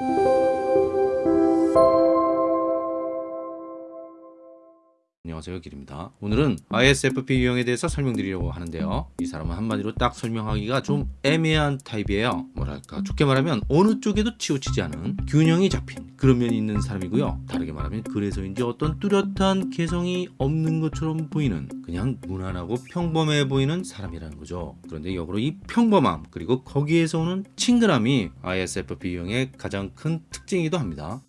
Thank you. 안녕하세요 길입니다. 오늘은 ISFP 유형에 대해서 설명드리려고 하는데요. 이 사람은 한마디로 딱 설명하기가 좀 애매한 타입이에요. 뭐랄까 좋게 말하면 어느 쪽에도 치우치지 않은 균형이 잡힌 그런 면이 있는 사람이고요. 다르게 말하면 그래서인지 어떤 뚜렷한 개성이 없는 것처럼 보이는 그냥 무난하고 평범해 보이는 사람이라는 거죠. 그런데 역으로 이 평범함 그리고 거기에서 오는 친근함이 ISFP 유형의 가장 큰 특징이기도 합니다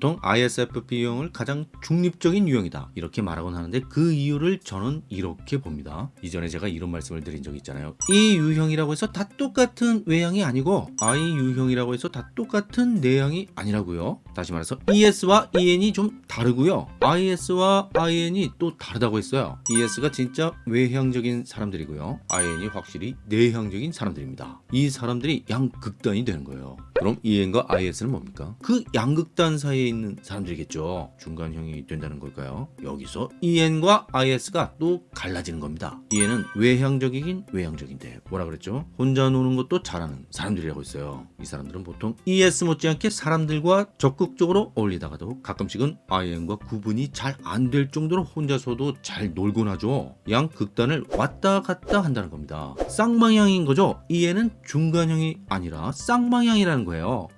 보통 ISFP 유형을 가장 중립적인 유형이다. 이렇게 말하곤 하는데 그 이유를 저는 이렇게 봅니다. 이전에 제가 이런 말씀을 드린 적이 있잖아요. 이 유형이라고 해서 다 똑같은 외향이 아니고 I 유형이라고 해서 다 똑같은 내향이 아니라고요. 다시 말해서 ES와 EN이 좀 다르고요. IS와 IN이 또 다르다고 했어요. ES가 진짜 외향적인 사람들이고요. IN이 확실히 내향적인 사람들입니다. 이 사람들이 양극단이 되는 거예요 그럼 EN과 IS는 뭡니까? 그 양극단 사이에 있는 사람들이겠죠. 중간형이 된다는 걸까요? 여기서 EN과 IS가 또 갈라지는 겁니다. EN은 외향적이긴 외향적인데 뭐라 그랬죠? 혼자 노는 것도 잘하는 사람들이라고 했어요. 이 사람들은 보통 ES 못지않게 사람들과 적극적으로 어울리다가도 가끔씩은 IN과 구분이 잘 안 될 정도로 혼자서도 잘 놀곤 하죠. 양극단을 왔다 갔다 한다는 겁니다. 쌍방향인 거죠. EN은 중간형이 아니라 쌍방향이라는 거예요.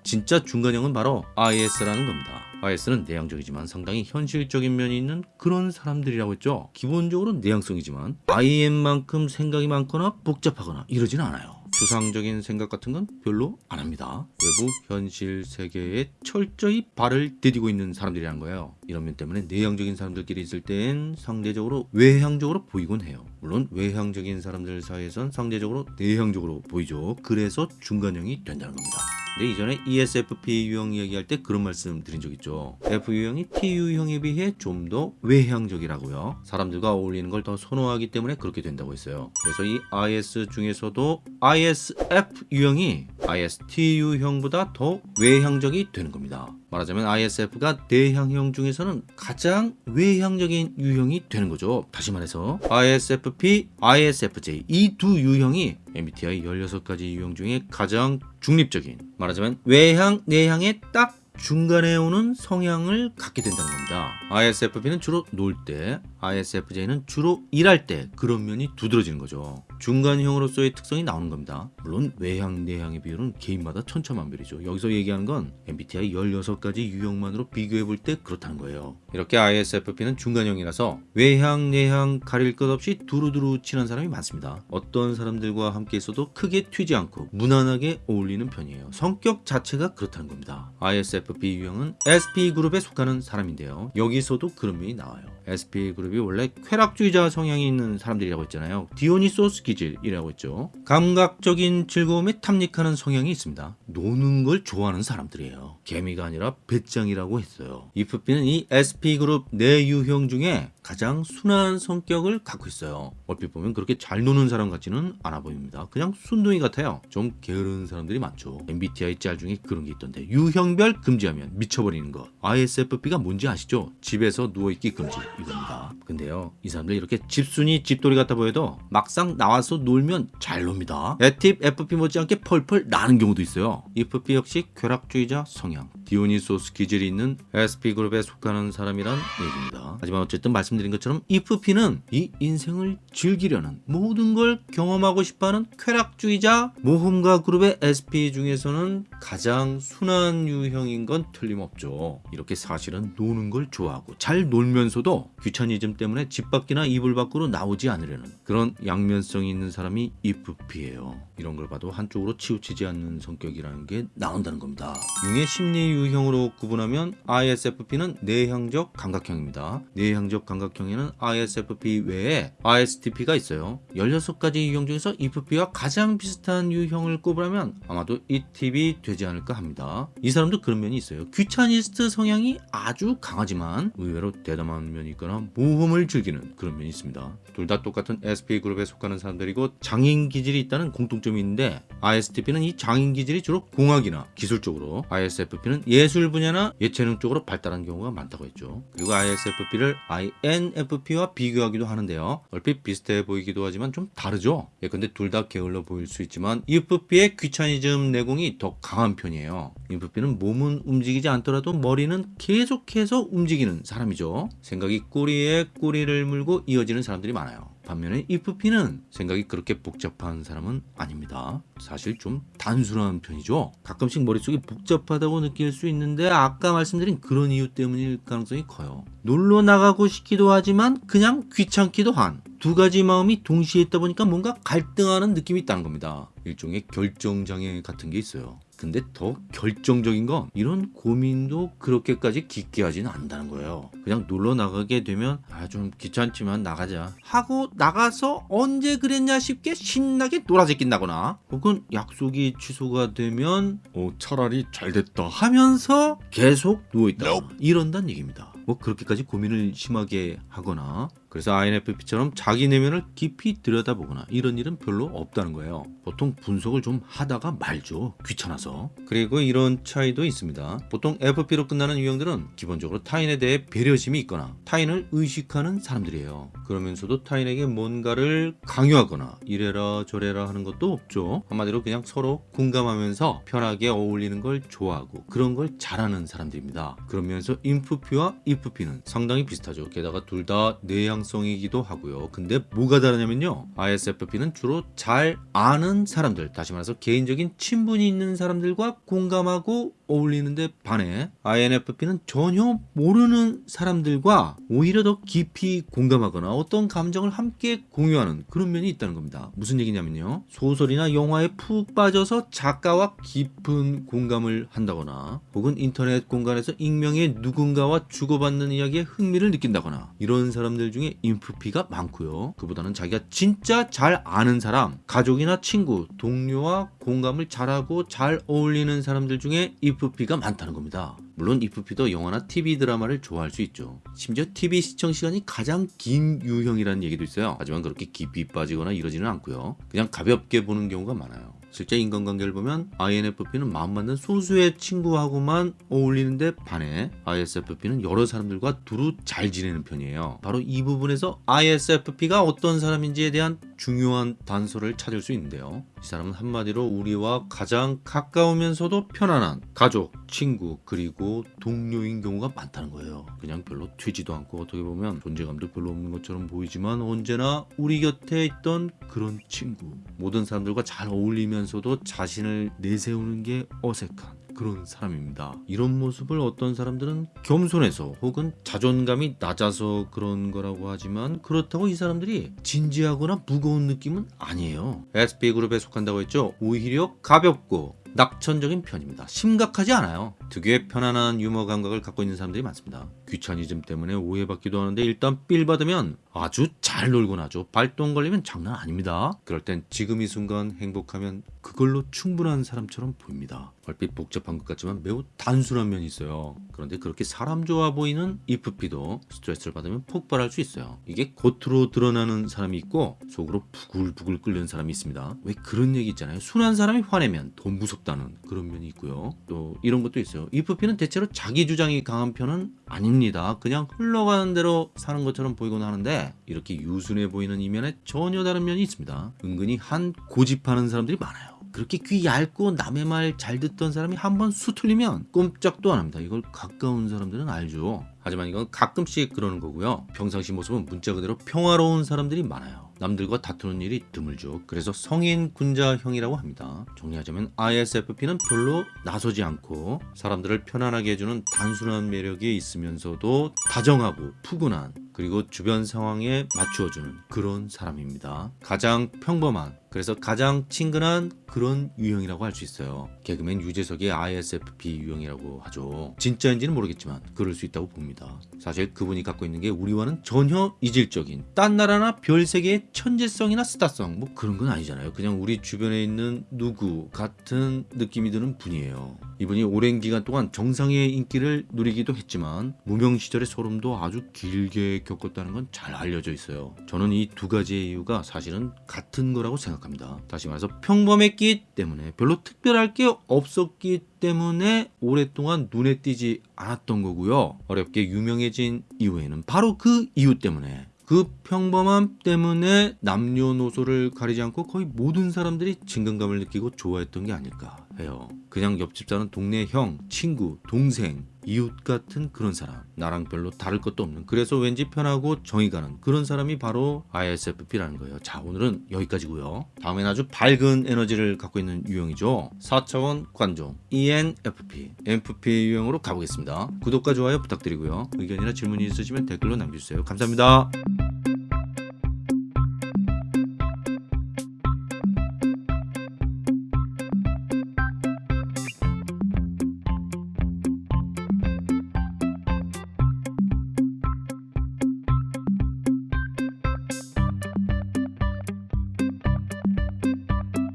진짜 중간형은 바로 IS라는 겁니다. IS는 내향적이지만 상당히 현실적인 면이 있는 그런 사람들이라고 했죠. 기본적으로 내향성이지만 IN만큼 생각이 많거나 복잡하거나 이러진 않아요. 추상적인 생각 같은 건 별로 안 합니다. 외부 현실 세계에 철저히 발을 디디고 있는 사람들이란 거예요. 이런 면 때문에 내향적인 사람들끼리 있을 땐 상대적으로 외향적으로 보이곤 해요. 물론 외향적인 사람들 사이에선 상대적으로 내향적으로 보이죠. 그래서 중간형이 된다는 겁니다. 근데 이전에 ESFP 유형 얘기할 때 그런 말씀 드린 적 있죠. F 유형이 T 유형에 비해 좀 더 외향적이라고요. 사람들과 어울리는 걸 더 선호하기 때문에 그렇게 된다고 했어요. 그래서 이 IS 중에서도 ISF 유형이 IST 유형보다 더 외향적이 되는 겁니다. 말하자면 ISF가 내향형 중에서는 가장 외향적인 유형이 되는 거죠. 다시 말해서 ISFP, ISFJ 이 두 유형이 MBTI 16가지 유형 중에 가장 중립적인 말하자면 외향, 내향의 딱 중간에 오는 성향을 갖게 된다는 겁니다. ISFP는 주로 놀 때, ISFJ는 주로 일할 때 그런 면이 두드러지는 거죠. 중간형으로서의 특성이 나오는 겁니다. 물론 외향, 내향의 비율은 개인마다 천차만별이죠. 여기서 얘기하는 건 MBTI 16가지 유형만으로 비교해 볼 때 그렇다는 거예요. 이렇게 ISFP는 중간형이라서 외향, 내향 가릴 것 없이 두루두루 친한 사람이 많습니다. 어떤 사람들과 함께 있어도 크게 튀지 않고 무난하게 어울리는 편이에요. 성격 자체가 그렇다는 겁니다. ISFP 유형은 SP그룹에 속하는 사람인데요. 여기서도 그런 면이 나와요. SP그룹이 원래 쾌락주의자 성향이 있는 사람들이라고 했잖아요. 디오니소스 기질이라고 했죠. 감각적인 즐거움에 탐닉하는 성향이 있습니다. 노는 걸 좋아하는 사람들이에요. 개미가 아니라 배짱이라고 했어요. 이프피는 이 SP그룹 내 유형 중에 가장 순한 성격을 갖고 있어요. 얼핏 보면 그렇게 잘 노는 사람 같지는 않아 보입니다. 그냥 순둥이 같아요. 좀 게으른 사람들이 많죠. MBTI 짤 중에 그런 게 있던데 유형별 금지하면 미쳐버리는 것. ISFP가 뭔지 아시죠? 집에서 누워있기 금지 이겁니다. 근데요 이 사람들 이렇게 집순이 집돌이 같아 보여도 막상 나와서 놀면 잘 놉니다. 에팁 FP 못지않게 펄펄 나는 경우도 있어요. FP 역시 쾌락주의자 성향. 디오니소스 기질이 있는 SP그룹에 속하는 사람이란 얘기입니다. 하지만 어쨌든 말씀드린 것처럼 IFP는 이 인생을 즐기려는 모든 걸 경험하고 싶어하는 쾌락주의자 모험가 그룹의 SP 중에서는 가장 순한 유형인 건 틀림없죠. 이렇게 사실은 노는 걸 좋아하고 잘 놀면서도 귀차니즘 때문에 집 밖이나 이불 밖으로 나오지 않으려는 그런 양면성이 있는 사람이 IFP예요. 이런 걸 봐도 한쪽으로 치우치지 않는 성격이라는 게 나온다는 겁니다. 융의 심리 유형으로 구분하면 ISFP는 내향적 감각형입니다. 내향적 감각형에는 ISFP 외에 ISTP가 있어요. 16가지 유형 중에서 IFP와 가장 비슷한 유형을 꼽으라면 아마도 이 팁이 되지 않을까 합니다. 이 사람도 그런 면이 있어요. 귀차니스트 성향이 아주 강하지만 의외로 대담한 면이 있거나 모험을 즐기는 그런 면이 있습니다. 둘 다 똑같은 SP 그룹에 속하는 사람들 사람들이고 장인 기질이 있다는 공통점이 있는데 ISTP는 이 장인 기질이 주로 공학이나 기술 쪽으로 ISFP는 예술 분야나 예체능 쪽으로 발달한 경우가 많다고 했죠. 그리고 ISFP를 INFP와 비교하기도 하는데요. 얼핏 비슷해 보이기도 하지만 좀 다르죠. 예컨대 둘 다 게을러 보일 수 있지만 EFP의 귀차니즘 내공이 더 강한 편이에요. EFP는 몸은 움직이지 않더라도 머리는 계속해서 움직이는 사람이죠. 생각이 꼬리에 꼬리를 물고 이어지는 사람들이 많아요. 반면에 EFP는 생각이 그렇게 복잡한 사람은 아닙니다. 사실 좀 단순한 편이죠. 가끔씩 머릿속이 복잡하다고 느낄 수 있는데 아까 말씀드린 그런 이유 때문일 가능성이 커요. 놀러 나가고 싶기도 하지만 그냥 귀찮기도 한 두 가지 마음이 동시에 있다 보니까 뭔가 갈등하는 느낌이 있다는 겁니다. 일종의 결정장애 같은 게 있어요. 근데 더 결정적인 건 이런 고민도 그렇게까지 깊게 하지는 않는다는 거예요. 그냥 놀러 나가게 되면 아 좀 귀찮지만 나가자 하고 나가서 언제 그랬냐 싶게 신나게 놀아제낀다거나 혹은 약속이 취소가 되면 어 차라리 잘 됐다 하면서 계속 누워있다 이런다는 얘기입니다. 뭐 그렇게까지 고민을 심하게 하거나 그래서 INFP처럼 자기 내면을 깊이 들여다보거나 이런 일은 별로 없다는 거예요. 보통 분석을 좀 하다가 말죠. 귀찮아서. 그리고 이런 차이도 있습니다. 보통 FP로 끝나는 유형들은 기본적으로 타인에 대해 배려심이 있거나 타인을 의식하는 사람들이에요. 그러면서도 타인에게 뭔가를 강요하거나 이래라 저래라 하는 것도 없죠. 한마디로 그냥 서로 공감하면서 편하게 어울리는 걸 좋아하고 그런 걸 잘하는 사람들입니다. 그러면서 INFP와 EFP는 상당히 비슷하죠. 게다가 둘 다 내향 성이기도 하고요. 근데 뭐가 다르냐면요. ISFP는 주로 잘 아는 사람들, 다시 말해서 개인적인 친분이 있는 사람들과 공감하고 어울리는데 반해 INFP는 전혀 모르는 사람들과 오히려 더 깊이 공감하거나 어떤 감정을 함께 공유하는 그런 면이 있다는 겁니다. 무슨 얘기냐면요. 소설이나 영화에 푹 빠져서 작가와 깊은 공감을 한다거나 혹은 인터넷 공간에서 익명의 누군가와 주고받는 이야기에 흥미를 느낀다거나 이런 사람들 중에 인프피가 많고요. 그보다는 자기가 진짜 잘 아는 사람, 가족이나 친구, 동료와 공감을 잘하고 잘 어울리는 사람들 중에 IFP가 많다는 겁니다. 물론 IFP도 영화나 TV 드라마를 좋아할 수 있죠. 심지어 TV 시청 시간이 가장 긴 유형이라는 얘기도 있어요. 하지만 그렇게 깊이 빠지거나 이러지는 않고요. 그냥 가볍게 보는 경우가 많아요. 실제 인간관계를 보면 INFP는 마음 맞는 소수의 친구하고만 어울리는데 반해 ISFP는 여러 사람들과 두루 잘 지내는 편이에요. 바로 이 부분에서 ISFP가 어떤 사람인지에 대한 중요한 단서를 찾을 수 있는데요. 이 사람은 한마디로 우리와 가장 가까우면서도 편안한 가족, 친구, 그리고 동료인 경우가 많다는 거예요. 그냥 별로 튀지도 않고 어떻게 보면 존재감도 별로 없는 것처럼 보이지만 언제나 우리 곁에 있던 그런 친구. 모든 사람들과 잘 어울리면 서도 자신을 내세우는 게 어색한 그런 사람입니다. 이런 모습을 어떤 사람들은 겸손해서 혹은 자존감이 낮아서 그런 거라고 하지만 그렇다고 이 사람들이 진지하거나 무거운 느낌은 아니에요. SP 그룹에 속한다고 했죠. 오히려 가볍고 낙천적인 편입니다. 심각하지 않아요. 특유의 편안한 유머 감각을 갖고 있는 사람들이 많습니다. 귀차니즘 때문에 오해받기도 하는데 일단 삘 받으면 아주 잘 놀곤 하죠. 발동 걸리면 장난 아닙니다. 그럴 땐 지금 이 순간 행복하면 그걸로 충분한 사람처럼 보입니다. 얼핏 복잡한 것 같지만 매우 단순한 면이 있어요. 그런데 그렇게 사람 좋아 보이는 EFP도 스트레스를 받으면 폭발할 수 있어요. 이게 겉으로 드러나는 사람이 있고 속으로 부글부글 끓는 사람이 있습니다. 왜 그런 얘기 있잖아요. 순한 사람이 화내면 더 무섭다는 그런 면이 있고요. 또 이런 것도 있어요. EFP는 대체로 자기 주장이 강한 편은 아닙니다. 그냥 흘러가는 대로 사는 것처럼 보이곤 하는데 이렇게 유순해 보이는 이면에 전혀 다른 면이 있습니다. 은근히 한 고집하는 사람들이 많아요. 그렇게 귀 얇고 남의 말 잘 듣던 사람이 한번 수틀리면 꼼짝도 안 합니다. 이걸 가까운 사람들은 알죠. 하지만 이건 가끔씩 그러는 거고요. 평상시 모습은 문자 그대로 평화로운 사람들이 많아요. 남들과 다투는 일이 드물죠. 그래서 성인 군자형이라고 합니다. 정리하자면 ISFP는 별로 나서지 않고 사람들을 편안하게 해주는 단순한 매력이 있으면서도 다정하고 푸근한 그리고 주변 상황에 맞추어주는 그런 사람입니다. 가장 평범한 그래서 가장 친근한 그런 유형이라고 할 수 있어요. 개그맨 유재석의 ISFP 유형이라고 하죠. 진짜인지는 모르겠지만 그럴 수 있다고 봅니다. 사실 그분이 갖고 있는 게 우리와는 전혀 이질적인 딴 나라나 별 세계의 천재성이나 스타성 뭐 그런 건 아니잖아요. 그냥 우리 주변에 있는 누구 같은 느낌이 드는 분이에요. 이분이 오랜 기간 동안 정상의 인기를 누리기도 했지만 무명 시절의 소름도 아주 길게 겪었다는 건 잘 알려져 있어요. 저는 이 두 가지의 이유가 사실은 같은 거라고 생각합니다. 다시 말해서 평범했기 때문에 별로 특별할 게 없었기 때문에 오랫동안 눈에 띄지 않았던 거고요. 어렵게 유명해진 이후에는 바로 그 이유 때문에 그 평범함 때문에 남녀노소를 가리지 않고 거의 모든 사람들이 친근감을 느끼고 좋아했던 게 아닐까 해요. 그냥 옆집 사는 동네 형, 친구, 동생, 이웃 같은 그런 사람. 나랑 별로 다를 것도 없는. 그래서 왠지 편하고 정이 가는 그런 사람이 바로 ISFP라는 거예요. 자, 오늘은 여기까지고요. 다음엔 아주 밝은 에너지를 갖고 있는 유형이죠. 4차원 관종 ENFP, MFP 유형으로 가보겠습니다. 구독과 좋아요 부탁드리고요. 의견이나 질문이 있으시면 댓글로 남겨주세요. 감사합니다.